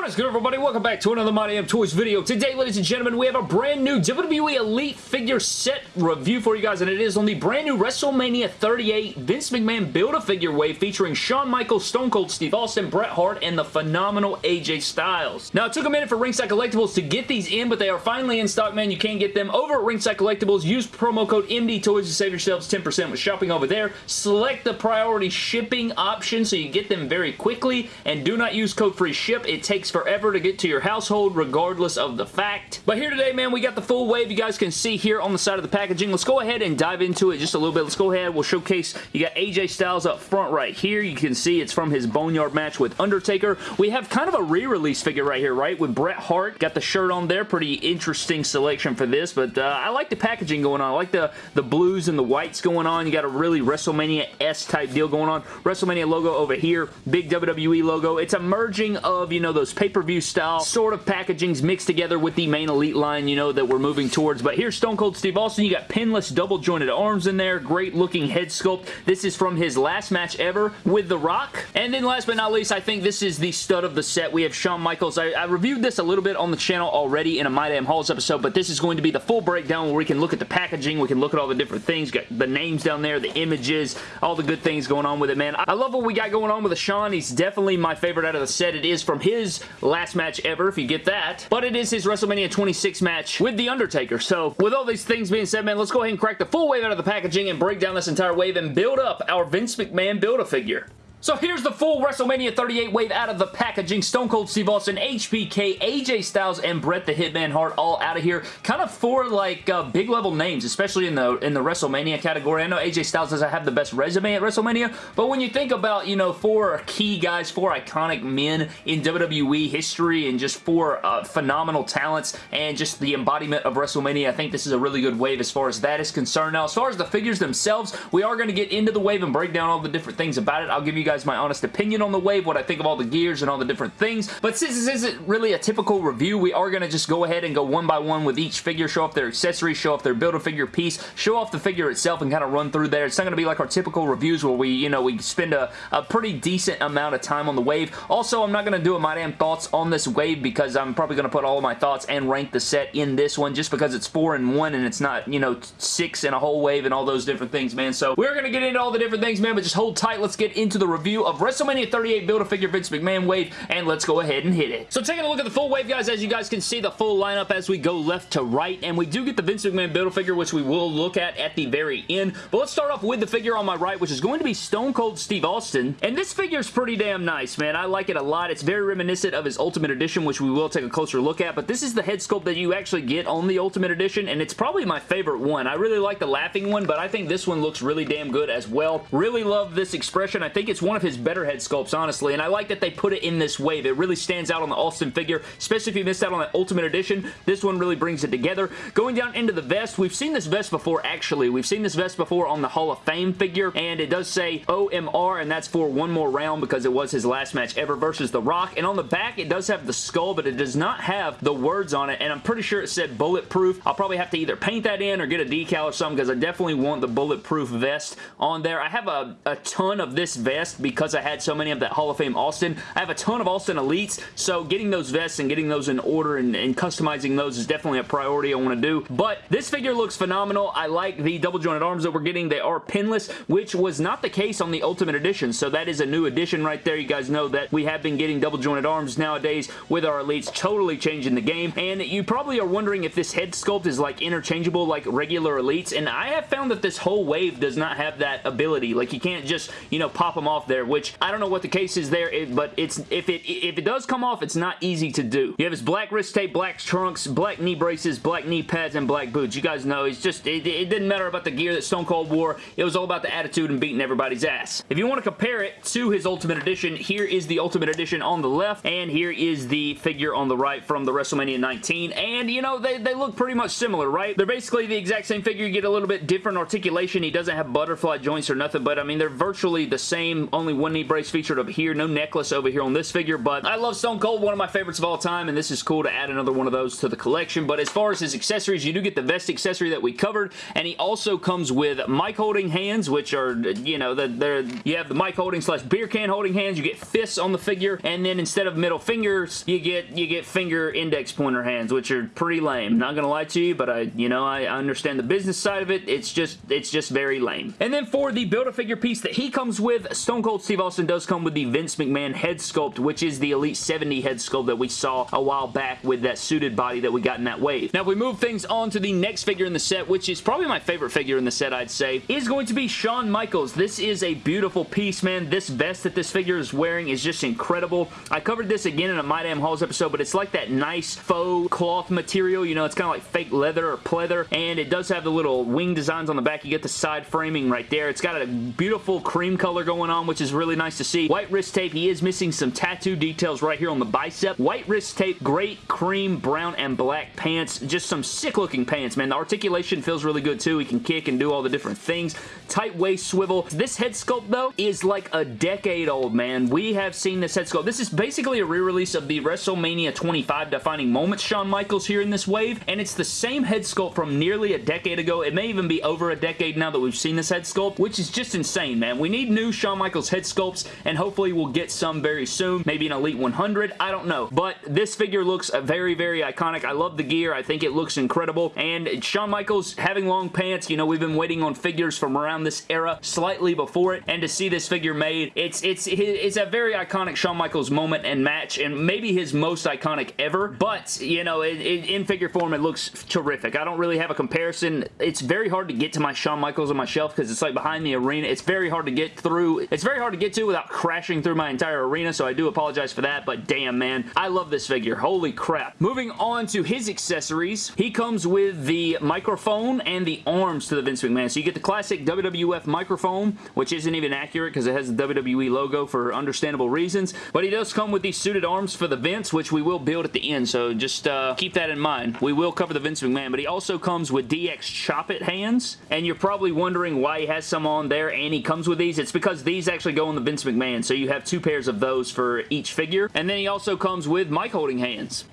What is good everybody? Welcome back to another My Damn Toys video. Today, ladies and gentlemen, we have a brand new WWE Elite figure set review for you guys, and it is on the brand new WrestleMania 38 Vince McMahon Build-A-Figure wave featuring Shawn Michaels, Stone Cold Steve Austin, Bret Hart, and the phenomenal AJ Styles. Now, it took a minute for Ringside Collectibles to get these in, but they are finally in stock, man. You can get them over at Ringside Collectibles. Use promo code MD Toys to save yourselves 10% with shopping over there. Select the priority shipping option so you get them very quickly, and do not use code free ship. It takes takes forever to get to your household regardless of the fact. But here today, man, we got the full wave you guys can see here on the side of the packaging. Let's go ahead and dive into it just a little bit. Let's go ahead. We'll showcase. You got AJ Styles up front right here. You can see it's from his Boneyard match with Undertaker. We have kind of a re-release figure right here, right? With Bret Hart. Got the shirt on there. Pretty interesting selection for this, but uh, I like the packaging going on. I like the, the blues and the whites going on. You got a really WrestleMania-S type deal going on. WrestleMania logo over here. Big WWE logo. It's a merging of, you know, those those pay-per-view style sort of packagings mixed together with the main Elite line, you know, that we're moving towards. But here's Stone Cold Steve Austin. You got pinless double jointed arms in there. Great looking head sculpt. This is from his last match ever with The Rock. And then last but not least, I think this is the stud of the set. We have Shawn Michaels. I, I reviewed this a little bit on the channel already in a My Damn Hauls episode, but this is going to be the full breakdown where we can look at the packaging, we can look at all the different things, got the names down there, the images, all the good things going on with it, man. I love what we got going on with the Shawn. He's definitely my favorite out of the set. It is from his last match ever, if you get that. But it is his WrestleMania 26 match with The Undertaker. So, with all these things being said, man, let's go ahead and crack the full wave out of the packaging and break down this entire wave and build up our Vince McMahon Build-A-Figure. So here's the full WrestleMania 38 wave out of the packaging. Stone Cold Steve Austin, HBK, AJ Styles, and Bret the Hitman Hart all out of here. Kind of four like uh, big level names, especially in the in the WrestleMania category. I know AJ Styles doesn't have the best resume at WrestleMania, but when you think about, you know, four key guys, four iconic men in WWE history and just four uh, phenomenal talents and just the embodiment of WrestleMania, I think this is a really good wave as far as that is concerned. Now, as far as the figures themselves, we are going to get into the wave and break down all the different things about it. I'll give you guys my honest opinion on the wave, what I think of all the gears and all the different things. But since this isn't really a typical review, we are going to just go ahead and go one by one with each figure, show off their accessories, show off their Build-A-Figure piece, show off the figure itself and kind of run through there. It's not going to be like our typical reviews where we, you know, we spend a, a pretty decent amount of time on the wave. Also, I'm not going to do a my damn thoughts on this wave because I'm probably going to put all of my thoughts and rank the set in this one just because it's four and one and it's not, you know, six and a whole wave and all those different things, man. So we're going to get into all the different things, man, but just hold tight. Let's get into the review of WrestleMania 38 Build-A-Figure Vince McMahon wave, and let's go ahead and hit it. So taking a look at the full wave, guys, as you guys can see, the full lineup as we go left to right, and we do get the Vince McMahon Build-A-Figure, which we will look at at the very end, but let's start off with the figure on my right, which is going to be Stone Cold Steve Austin, and this figure is pretty damn nice, man. I like it a lot. It's very reminiscent of his Ultimate Edition, which we will take a closer look at, but this is the head sculpt that you actually get on the Ultimate Edition, and it's probably my favorite one. I really like the laughing one, but I think this one looks really damn good as well. Really love this expression. I think it's one of his better head sculpts, honestly, and I like that they put it in this wave. It really stands out on the Austin figure, especially if you missed out on that Ultimate Edition. This one really brings it together. Going down into the vest, we've seen this vest before, actually. We've seen this vest before on the Hall of Fame figure, and it does say OMR, and that's for one more round because it was his last match ever versus The Rock, and on the back, it does have the skull, but it does not have the words on it, and I'm pretty sure it said bulletproof. I'll probably have to either paint that in or get a decal or something because I definitely want the bulletproof vest on there. I have a, a ton of this vest because I had so many of that Hall of Fame Austin. I have a ton of Austin Elites, so getting those vests and getting those in order and, and customizing those is definitely a priority I want to do. But this figure looks phenomenal. I like the double jointed arms that we're getting. They are pinless, which was not the case on the Ultimate Edition, so that is a new addition right there. You guys know that we have been getting double jointed arms nowadays with our Elites, totally changing the game. And you probably are wondering if this head sculpt is like interchangeable like regular Elites, and I have found that this whole wave does not have that ability. Like you can't just, you know, pop them off there, which I don't know what the case is there, but it's if it if it does come off, it's not easy to do. You have his black wrist tape, black trunks, black knee braces, black knee pads, and black boots. You guys know it's just it, it didn't matter about the gear that Stone Cold wore. It was all about the attitude and beating everybody's ass. If you want to compare it to his Ultimate Edition, here is the Ultimate Edition on the left, and here is the figure on the right from the WrestleMania 19. And you know they they look pretty much similar, right? They're basically the exact same figure. You get a little bit different articulation. He doesn't have butterfly joints or nothing, but I mean they're virtually the same only one knee brace featured over here. No necklace over here on this figure, but I love Stone Cold, one of my favorites of all time, and this is cool to add another one of those to the collection. But as far as his accessories, you do get the vest accessory that we covered, and he also comes with mic holding hands, which are, you know, the, the you have the mic holding slash beer can holding hands. You get fists on the figure, and then instead of middle fingers, you get you get finger index pointer hands, which are pretty lame. Not gonna lie to you, but I, you know, I understand the business side of it. It's just, it's just very lame. And then for the Build-A-Figure piece that he comes with, Stone Cold Steve Austin does come with the Vince McMahon head sculpt, which is the Elite 70 head sculpt that we saw a while back with that suited body that we got in that wave. Now, if we move things on to the next figure in the set, which is probably my favorite figure in the set, I'd say, is going to be Shawn Michaels. This is a beautiful piece, man. This vest that this figure is wearing is just incredible. I covered this again in a My Damn Hauls episode, but it's like that nice faux cloth material. You know, it's kind of like fake leather or pleather, and it does have the little wing designs on the back. You get the side framing right there. It's got a beautiful cream color going on, which is really nice to see. White wrist tape. He is missing some tattoo details right here on the bicep. White wrist tape, great cream, brown, and black pants. Just some sick looking pants, man. The articulation feels really good too. He can kick and do all the different things. Tight waist swivel. This head sculpt though is like a decade old, man. We have seen this head sculpt. This is basically a re-release of the WrestleMania 25 defining moments Shawn Michaels here in this wave, and it's the same head sculpt from nearly a decade ago. It may even be over a decade now that we've seen this head sculpt, which is just insane, man. We need new Shawn Michaels head sculpts, and hopefully we'll get some very soon. Maybe an Elite 100. I don't know. But this figure looks very, very iconic. I love the gear. I think it looks incredible. And Shawn Michaels having long pants, you know, we've been waiting on figures from around this era slightly before it, and to see this figure made, it's it's it's a very iconic Shawn Michaels moment and match, and maybe his most iconic ever, but, you know, it, it, in figure form, it looks terrific. I don't really have a comparison. It's very hard to get to my Shawn Michaels on my shelf because it's like behind the arena. It's very hard to get through. It's very hard to get to without crashing through my entire arena, so I do apologize for that, but damn, man. I love this figure. Holy crap. Moving on to his accessories, he comes with the microphone and the arms to the Vince McMahon. So you get the classic WWF microphone, which isn't even accurate because it has the WWE logo for understandable reasons, but he does come with these suited arms for the Vince, which we will build at the end, so just uh, keep that in mind. We will cover the Vince McMahon, but he also comes with DX Chop It hands, and you're probably wondering why he has some on there and he comes with these. It's because these actually go on the Vince McMahon, so you have two pairs of those for each figure, and then he also comes with mic holding hands.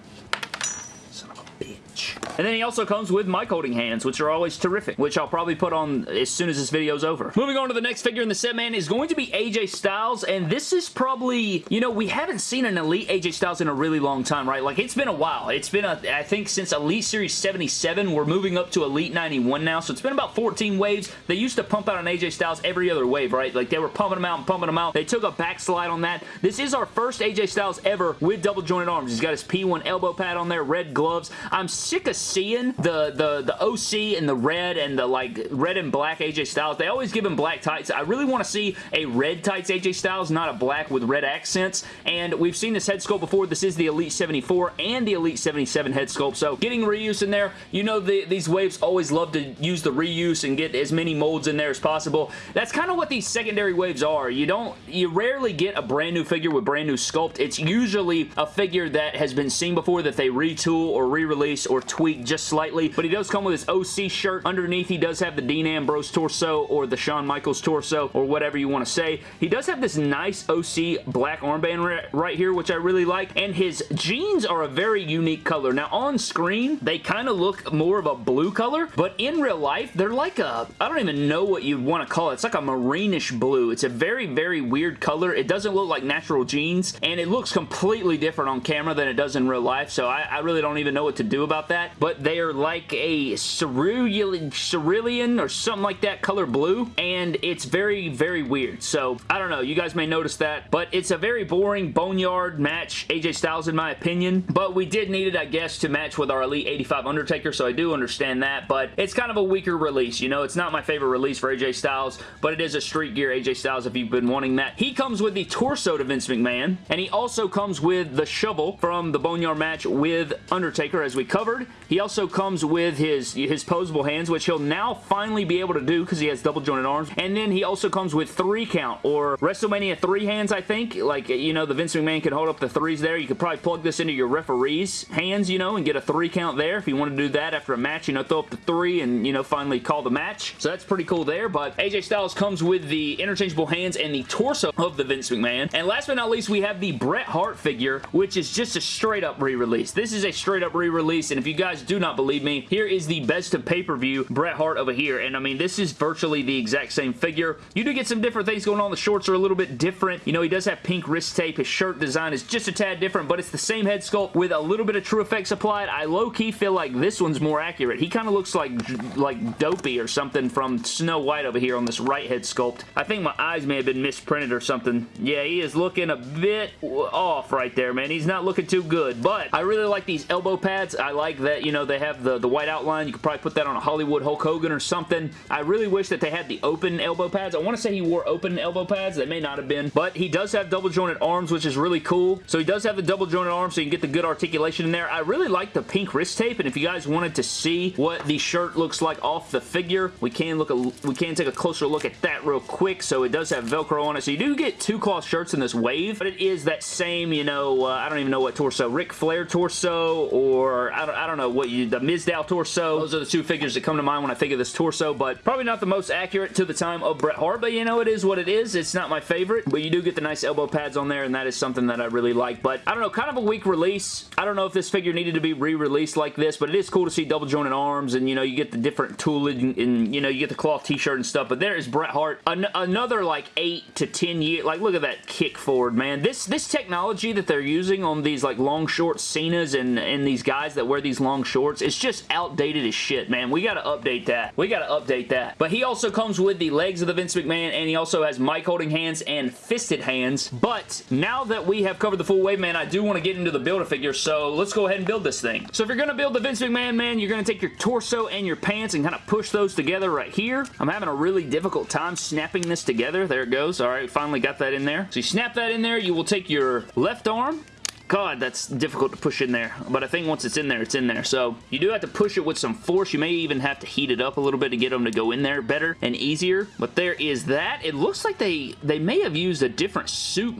And then he also comes with mic holding hands, which are always terrific, which I'll probably put on as soon as this video is over. Moving on to the next figure in the set, man, is going to be AJ Styles, and this is probably, you know, we haven't seen an Elite AJ Styles in a really long time, right? Like, it's been a while. It's been, a, I think, since Elite Series 77. We're moving up to Elite 91 now, so it's been about 14 waves. They used to pump out an AJ Styles every other wave, right? Like, they were pumping them out and pumping them out. They took a backslide on that. This is our first AJ Styles ever with double jointed arms. He's got his P1 elbow pad on there, red gloves. I'm sick of seeing the, the, the OC and the red and the like red and black AJ Styles. They always give him black tights. I really want to see a red tights AJ Styles, not a black with red accents. And we've seen this head sculpt before. This is the Elite 74 and the Elite 77 head sculpt. So getting reuse in there, you know the, these waves always love to use the reuse and get as many molds in there as possible. That's kind of what these secondary waves are. You don't, you rarely get a brand new figure with brand new sculpt. It's usually a figure that has been seen before that they retool or re-release or tweak just slightly, but he does come with his OC shirt. Underneath, he does have the Dean Ambrose torso or the Shawn Michaels torso or whatever you want to say. He does have this nice OC black armband right here, which I really like, and his jeans are a very unique color. Now, on screen, they kind of look more of a blue color, but in real life, they're like a, I don't even know what you'd want to call it. It's like a maroonish blue. It's a very, very weird color. It doesn't look like natural jeans, and it looks completely different on camera than it does in real life, so I, I really don't even know what to do about that, but they are like a cerulean, cerulean or something like that color blue, and it's very, very weird. So, I don't know. You guys may notice that, but it's a very boring boneyard match, AJ Styles in my opinion, but we did need it, I guess, to match with our Elite 85 Undertaker, so I do understand that, but it's kind of a weaker release, you know? It's not my favorite release for AJ Styles, but it is a street gear AJ Styles if you've been wanting that. He comes with the torso to Vince McMahon, and he also comes with the shovel from the Boneyard match with Undertaker, as we covered. He He also comes with his, his posable hands, which he'll now finally be able to do because he has double jointed arms. And then he also comes with three count or WrestleMania three hands, I think. Like, you know, the Vince McMahon can hold up the threes there. You could probably plug this into your referee's hands, you know, and get a three count there if you want to do that after a match, you know, throw up the three and, you know, finally call the match. So that's pretty cool there, but AJ Styles comes with the interchangeable hands and the torso of the Vince McMahon. And last but not least, we have the Bret Hart figure, which is just a straight up re-release. This is a straight up re-release, and if you guys do not believe me, here is the best of pay-per-view Bret Hart over here, and I mean, this is virtually the exact same figure. You do get some different things going on. The shorts are a little bit different. You know, he does have pink wrist tape. His shirt design is just a tad different, but it's the same head sculpt with a little bit of TrueFX applied. I low-key feel like this one's more accurate. He kind of looks like, like Dopey or something from Snow White over here on this right head sculpt. I think my eyes may have been misprinted or something. Yeah, he is looking a bit off right there, man. He's not looking too good, but I really like these elbow pads. I like that, you know, they have the, the white outline. You could probably put that on a Hollywood Hulk Hogan or something. I really wish that they had the open elbow pads. I want to say he wore open elbow pads. They may not have been, but he does have double jointed arms, which is really cool. So he does have the double jointed arms, so you can get the good articulation in there. I really like the pink wrist tape, and if you guys wanted to see what the shirt looks like off the figure, we can look a, we can take a closer look at that real quick. So it does have Velcro on it. So you do get two cloth shirts in this wave, but it is that same, you know, uh, I don't even know what torso, Ric Flair torso, or I don't, I don't know what you, the Mizdow torso. Those are the two figures that come to mind when I think of this torso, but probably not the most accurate to the time of Bret Hart, but you know, it is what it is. It's not my favorite, but you do get the nice elbow pads on there, and that is something that I really like, but I don't know, kind of a weak release. I don't know if this figure needed to be re-released like this, but it is cool to see double jointed arms, and you know, you get the different tooling, and, and you know, you get the cloth t-shirt and stuff, but there is Bret Hart. An another like 8 to 10 year, like look at that kick forward, man. This, this technology that they're using on these like long short Cenas and, and these guys that wear these long shorts, it's just outdated as shit, man. We gotta update that. We gotta update that. But he also comes with the legs of the Vince McMahon, and he also has mic holding hands and fisted hands. But now that we have covered the full wave, man, I do want to get into the Build-A-Figure, so let's go ahead and build this thing. So if you're gonna build the Vince McMahon, man, you're gonna take your torso and your pants and kind of push those together right here. I'm having a really difficult time snapping this together. There it goes. All right, finally got that in there. So you snap that in there. You will take your left arm God, that's difficult to push in there. But I think once it's in there, it's in there. So you do have to push it with some force. You may even have to heat it up a little bit to get them to go in there better and easier. But there is that. It looks like they, they may have used a different suit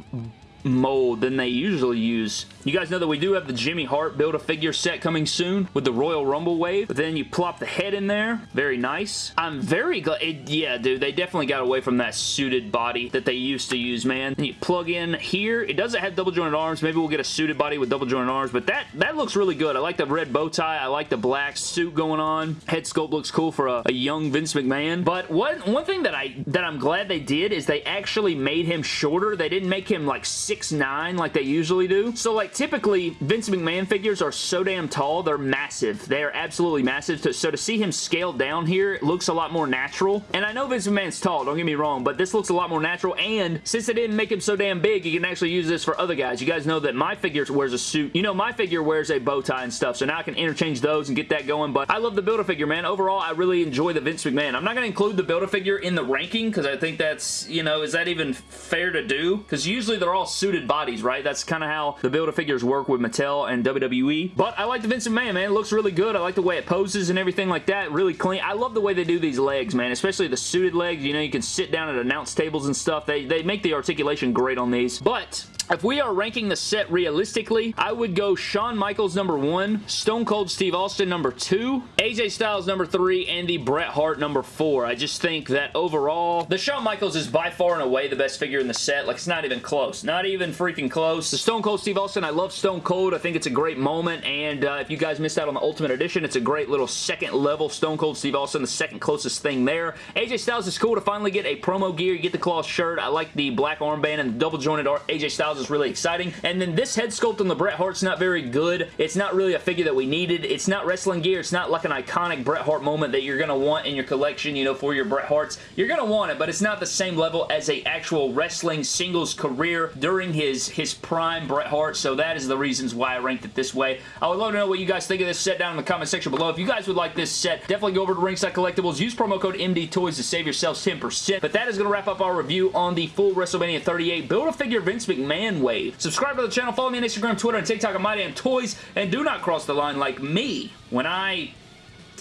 mold than they usually use. You guys know that we do have the Jimmy Hart Build-A-Figure set coming soon with the Royal Rumble wave. But then you plop the head in there. Very nice. I'm very glad. It, yeah, dude, they definitely got away from that suited body that they used to use, man. And you plug in here. It doesn't have double jointed arms. Maybe we'll get a suited body with double jointed arms, but that, that looks really good. I like the red bow tie. I like the black suit going on. Head sculpt looks cool for a, a young Vince McMahon. But one, one thing that, I, that I'm glad they did is they actually made him shorter. They didn't make him like 6'9 like they usually do. So like typically Vince McMahon figures are so damn tall, they're massive. They are absolutely massive. So to see him scaled down here, it looks a lot more natural. And I know Vince McMahon's tall, don't get me wrong, but this looks a lot more natural. And since they didn't make him so damn big, you can actually use this for other guys. You guys know that my figure wears a suit. You know, my figure wears a bow tie and stuff, so now I can interchange those and get that going. But I love the Build-A-Figure, man. Overall, I really enjoy the Vince McMahon. I'm not going to include the Build-A-Figure in the ranking because I think that's, you know, is that even fair to do? Because usually they're all suited bodies, right? That's kind of how the Build-A-Figures work with Mattel and WWE. But I like the Vincent McMahon, man. It looks really good. I like the way it poses and everything like that. Really clean. I love the way they do these legs, man. Especially the suited legs. You know, you can sit down at announce tables and stuff. They, they make the articulation great on these. But if we are ranking the set realistically, I would go Shawn Michaels number one, Stone Cold Steve Austin number two, AJ Styles number three, and the Bret Hart number four. I just think that overall, the Shawn Michaels is by far and away the best figure in the set. Like, it's not even close. Not even freaking close. The Stone Cold Steve Austin, I love Stone Cold. I think it's a great moment, and uh, if you guys missed out on the Ultimate Edition, it's a great little second level Stone Cold Steve Austin, the second closest thing there. AJ Styles is cool to finally get a promo gear. You get the cloth shirt. I like the black armband and the double jointed AJ Styles is really exciting. And then this head sculpt on the Bret Hart's not very good. It's not really a figure that we needed. It's not wrestling gear. It's not like an iconic Bret Hart moment that you're going to want in your collection, you know, for your Bret Harts. You're going to want it, but it's not the same level as a actual wrestling singles career during his, his prime Bret Hart, so that is the reasons why I ranked it this way. I would love to know what you guys think of this set down in the comment section below. If you guys would like this set, definitely go over to Ringside Collectibles. Use promo code MDTOYS to save yourselves 10%. But that is going to wrap up our review on the full WrestleMania 38 Build-A-Figure Vince McMahon Man Wave. Subscribe to the channel, follow me on Instagram, Twitter, and TikTok at My Damn Toys, and do not cross the line like me when I...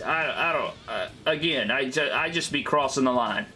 I, I don't... Uh, again, I, I just be crossing the line,